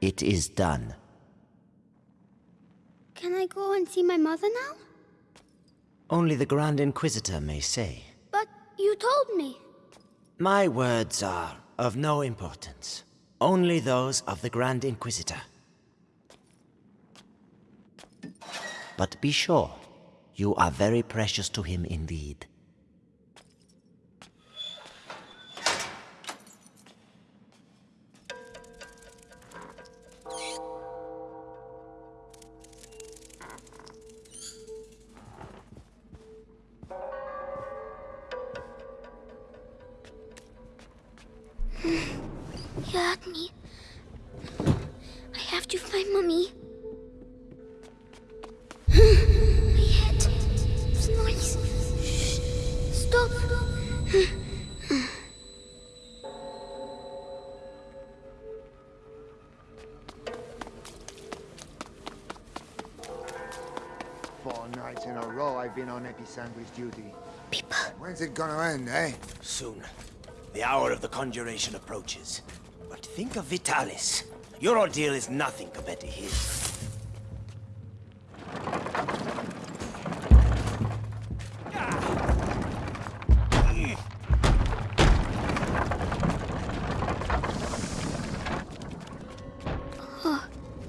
It is done. Can I go and see my mother now? Only the Grand Inquisitor may say. But you told me. My words are of no importance. Only those of the Grand Inquisitor. But be sure, you are very precious to him indeed. You had me. I have to find Mummy. My head. It's noise. Shh. Stop. Four nights in a row I've been on Episanguis duty. People. When's it gonna end, eh? Soon. The hour of the conjuration approaches. But think of Vitalis. Your ordeal is nothing compared to his.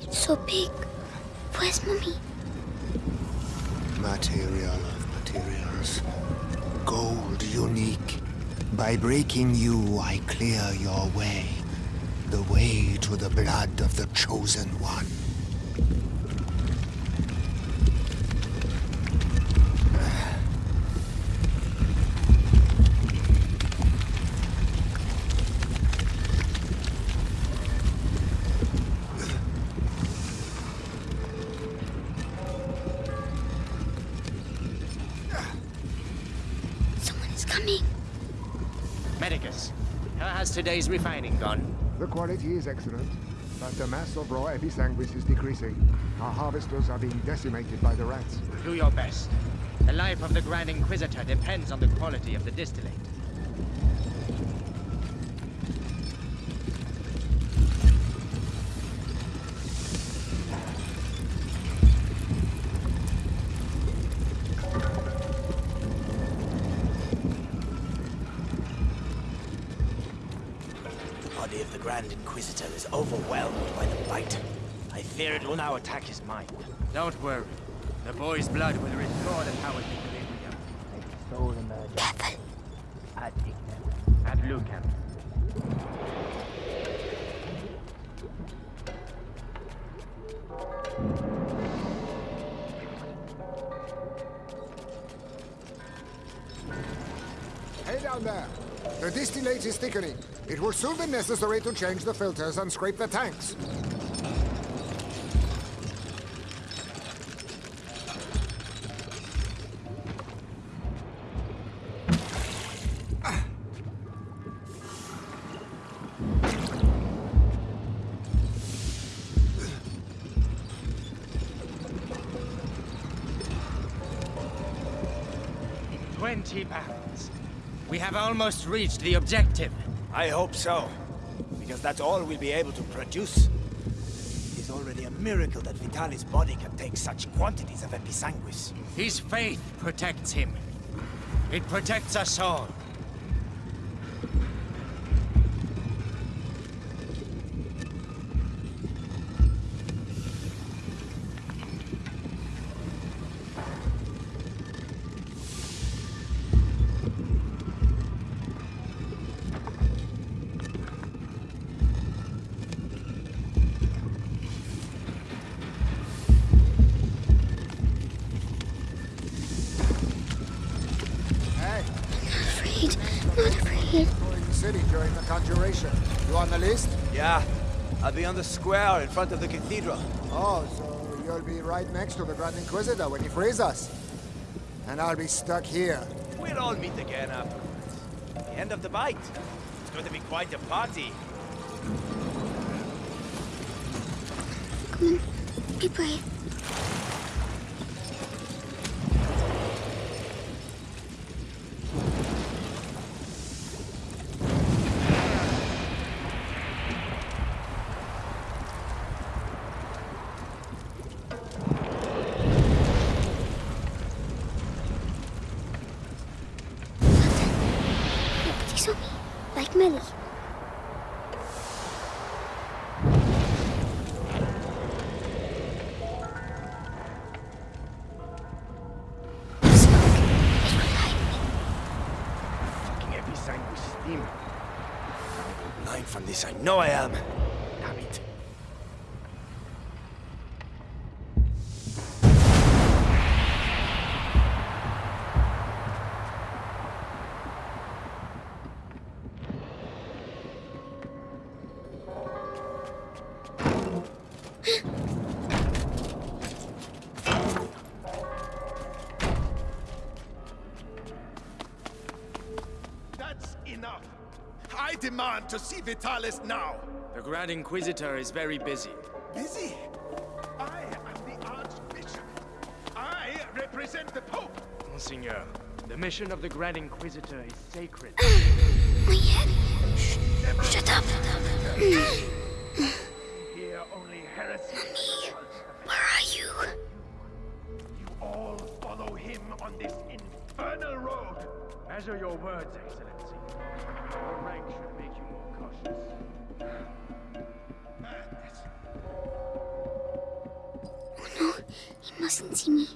It's so big. Where's Mummy? Material of materials. Gold unique. By breaking you, I clear your way. The way to the blood of the chosen one. Someone is coming. Medicus, how has today's refining gone? The quality is excellent, but the mass of raw episanguis is decreasing. Our harvesters are being decimated by the rats. Do your best. The life of the Grand Inquisitor depends on the quality of the distillate. Grand Inquisitor is overwhelmed by the bite. I fear it will now attack his mind. Don't worry. The boy's blood will restore the power to equilibrium. Careful. Ad ignem. It will soon be necessary to change the filters and scrape the tanks. Twenty pounds. We have almost reached the objective. I hope so. Because that's all we'll be able to produce. It is already a miracle that Vitalis' body can take such quantities of episanguis. His faith protects him. It protects us all. Yeah, I'll be on the square in front of the cathedral. Oh, so you'll be right next to the Grand Inquisitor when he frees us. And I'll be stuck here. We'll all meet again afterwards. The end of the bite. It's going to be quite a party. Come on. Be brave. I know I am. Damn it. That's enough. I demand to see Vitalis now. The Grand Inquisitor is very busy. Busy? I am the Archbishop. I represent the Pope. Monseigneur, the mission of the Grand Inquisitor is sacred. My head. Shh. Shut up. Here only heresy. Where are you? You all follow him on this infernal road. Measure your words, Excellency. He mustn't see me.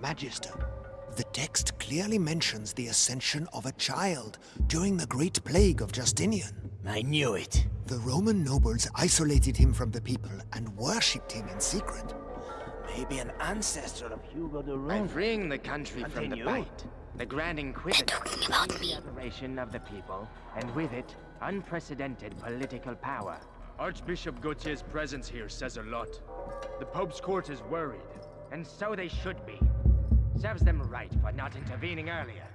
Magister, the text clearly mentions the ascension of a child during the Great Plague of Justinian. I knew it. The Roman nobles isolated him from the people and worshipped him in secret. Maybe an ancestor of Hugo de By Rome. freeing the country from the bite, the Grand Inquisitor talking about me. the adoration of the people, and with it, unprecedented political power. Archbishop Gautier's presence here says a lot. The Pope's court is worried. And so they should be. Serves them right for not intervening earlier.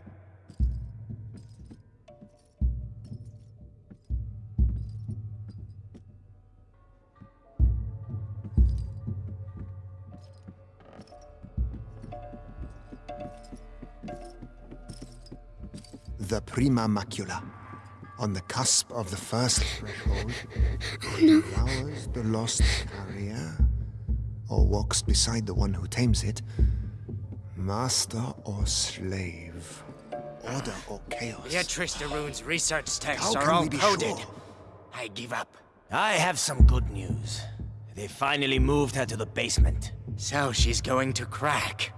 Prima Macula. On the cusp of the first threshold, devours the lost carrier, or walks beside the one who tames it. Master or slave, order or chaos. Beatrice de Rune's research texts How are all we be coded. sure? I give up. I have some good news. They finally moved her to the basement. So she's going to crack.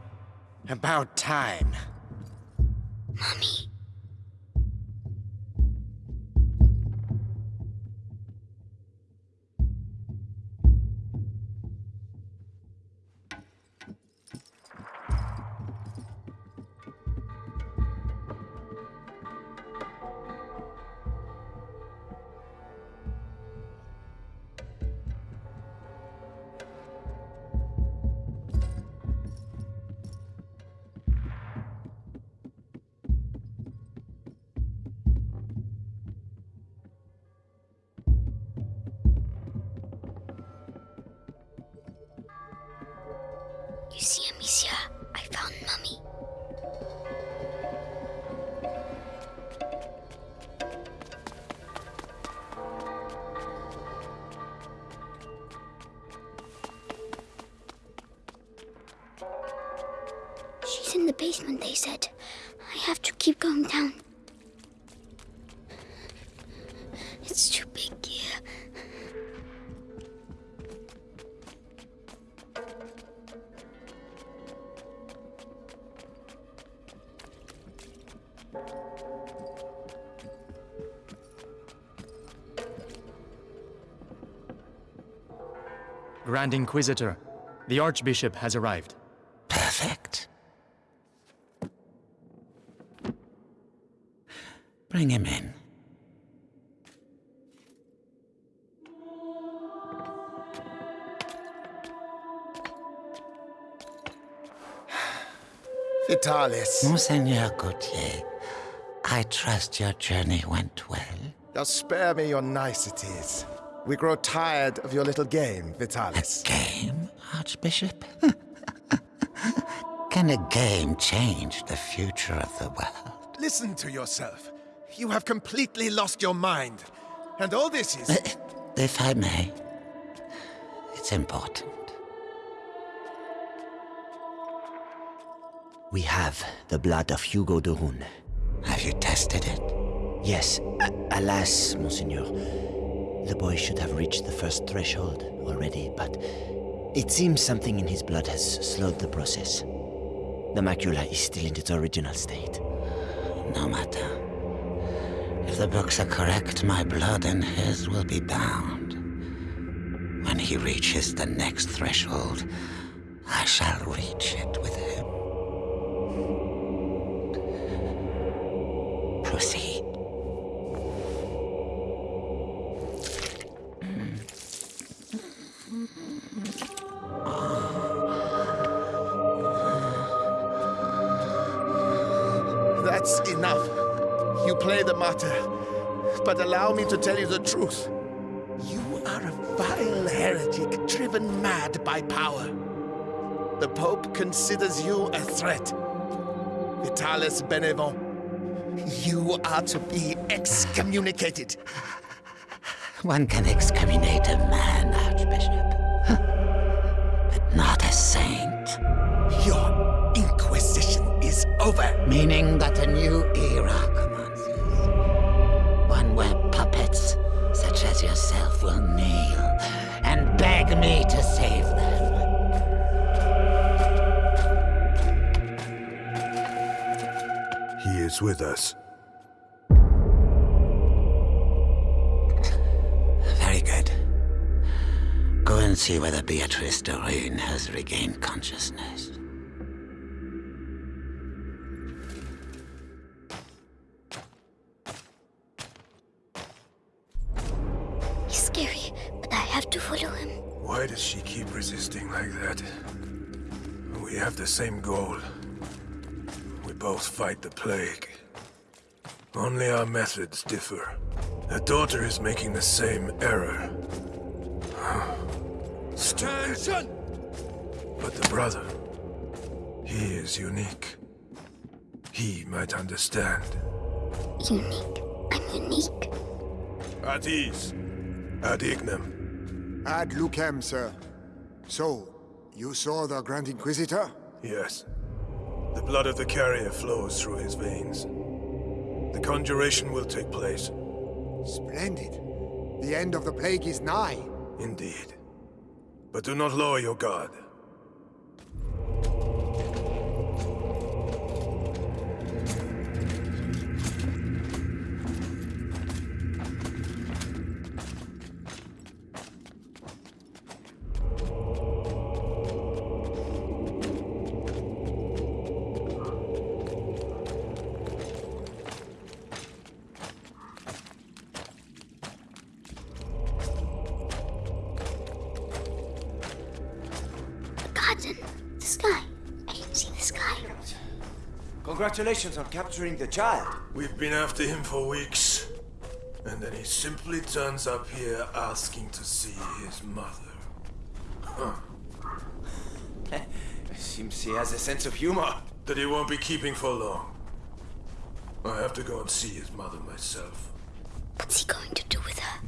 About time. Mommy. You see, Amicia, I found Mummy. She's in the basement, they said. I have to keep going down. Grand Inquisitor, the Archbishop has arrived. Perfect. Bring him in. Vitalis, Monseigneur Gautier, I trust your journey went well. now spare me your niceties. We grow tired of your little game, Vitalis. A Game, Archbishop? Can a game change the future of the world? Listen to yourself. You have completely lost your mind. And all this is... If I may, it's important. We have the blood of Hugo de Rune. Have you tested it? Yes. A- alas, Monseigneur. The boy should have reached the first threshold already, but it seems something in his blood has slowed the process. The macula is still in its original state. No matter. If the books are correct, my blood and his will be bound. When he reaches the next threshold, I shall reach it with him. Allow me to tell you the truth. You are a vile heretic driven mad by power. The Pope considers you a threat. Vitalis Benevent, you are to be excommunicated. One can excommunicate a man, Archbishop. But not a saint. Your inquisition is over. Meaning that a new yourself, will kneel and beg me to save them. He is with us. Very good. Go and see whether Beatrice de Rune has regained consciousness. Same goal. We both fight the plague. Only our methods differ. The daughter is making the same error. Stupid. But the brother, he is unique. He might understand. Unique. I'm unique. At ease. Ad ignem. Ad lucem, sir. So, you saw the Grand Inquisitor? Yes. The blood of the carrier flows through his veins. The conjuration will take place. Splendid. The end of the plague is nigh. Indeed. But do not lower your guard. Congratulations on capturing the child. We've been after him for weeks. And then he simply turns up here asking to see his mother. Huh. Seems he has a sense of humor. That he won't be keeping for long. I have to go and see his mother myself. What's he going to do with her?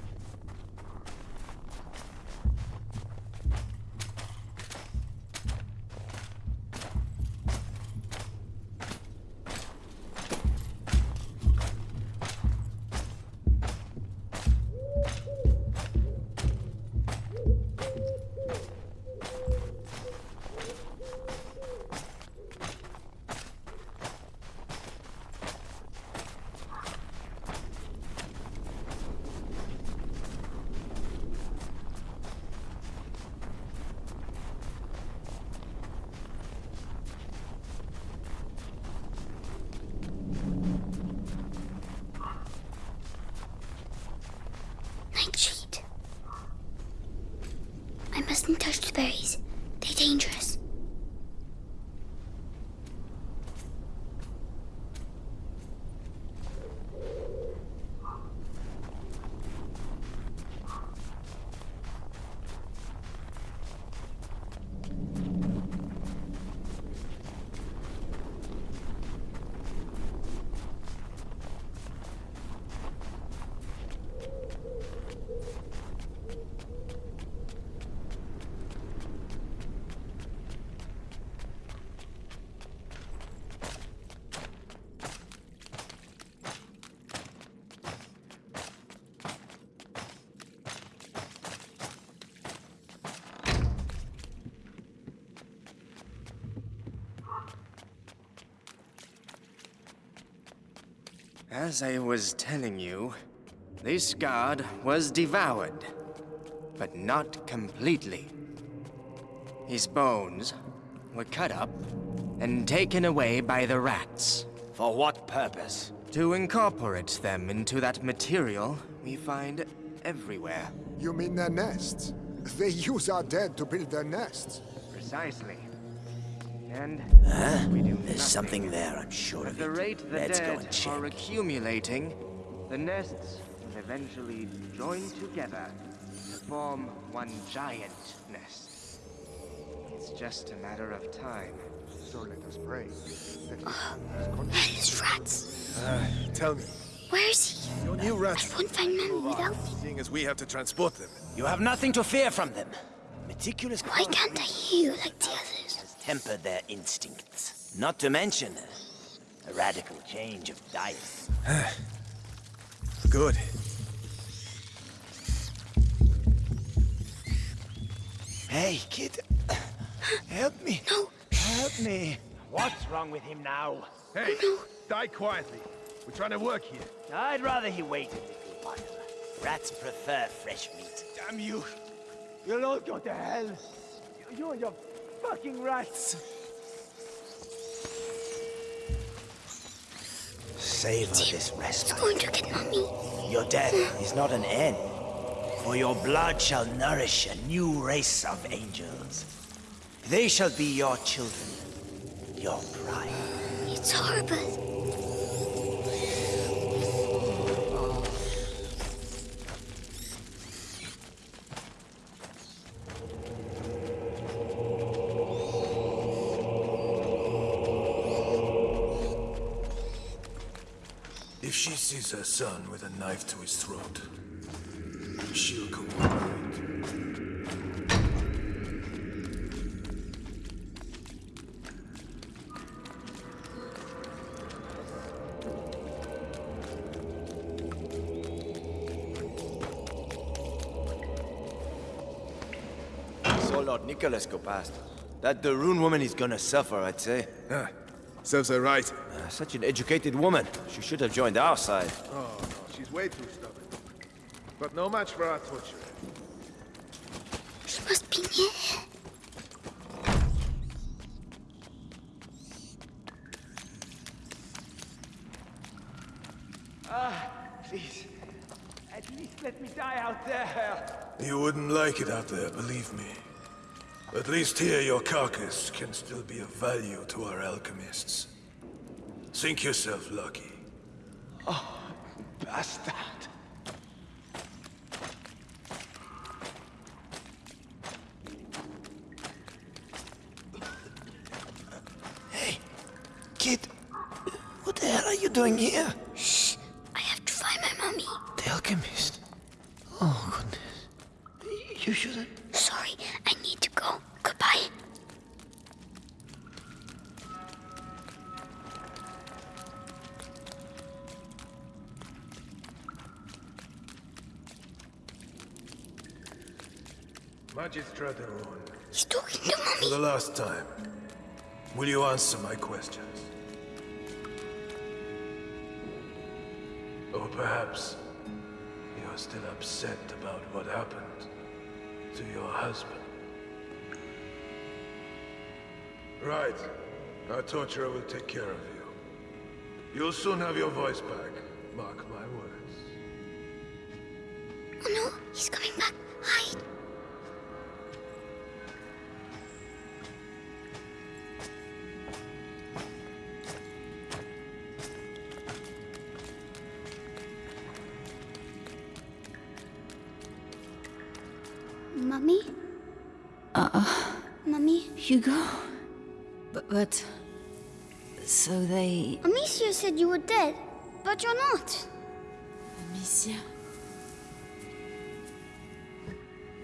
Nightshade. I mustn't touch the berries. As I was telling you, this god was devoured, but not completely. His bones were cut up and taken away by the rats. For what purpose? To incorporate them into that material we find everywhere. You mean their nests? They use our dead to build their nests. Precisely. And Huh? There's something there, I'm sure At of the it. rate the Let's go dead and check. are accumulating, the nests will eventually join together to form one giant nest. It's just a matter of time. So let us pray. That Hell's rats. Uh, tell me, Where is he? your new rats. I won't find Mummy without him. seeing as we have to transport them. You have nothing to fear from them. Meticulous Why can't I hear you like the others? Has tempered their instincts. Not to mention a, a radical change of diet. Good. Hey, kid. Help me. No. Help me. What's wrong with him now? Hey, die quietly. We're trying to work here. I'd rather he waited a little while. Rats prefer fresh meat. Damn you! You'll all go to hell. You- You and your fucking rats. Savor this rest. He's going to get Mummy. Your death is not an end, for your blood shall nourish a new race of angels. They shall be your children, your pride. It's horrible. She her son with a knife to his throat, she'll cooperate. Saw Lord Nicholas go past. That the Rune woman is gonna suffer, I'd say. Ah, serves her right. Such an educated woman. She should have joined our side. Oh, no, she's way too stubborn. But no match for our torture. She must be near. Ah, please, at least let me die out there. You wouldn't like it out there, believe me. At least here your carcass can still be of value to our alchemists. Think yourself lucky. Oh, bastard. Hey, kid, what the hell are you doing here? Shh. I have to find my mummy. The alchemist. Oh, goodness. You shouldn't. Magistrate He's talking to for the last time, will you answer my questions? Or perhaps you're still upset about what happened to your husband. Right. Our torturer will take care of you. You'll soon have your voice back. Mark my words. Oh no, he's coming back. Mummy? Uh, Mummy? Hugo? But, but... So they... Amicia said you were dead, but you're not. Amicia...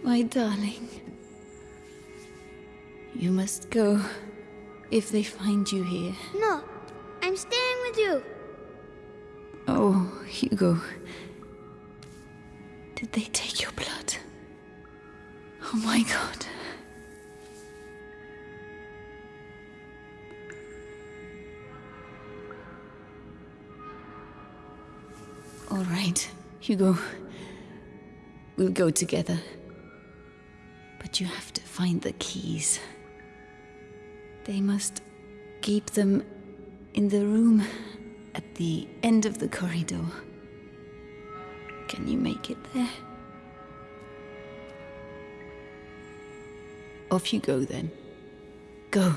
My darling. You must go. If they find you here. No, I'm staying with you. Oh, Hugo. Did they take? Oh my god. All right, Hugo. We'll go together. But you have to find the keys. They must keep them in the room at the end of the corridor. Can you make it there? Off you go then. Go.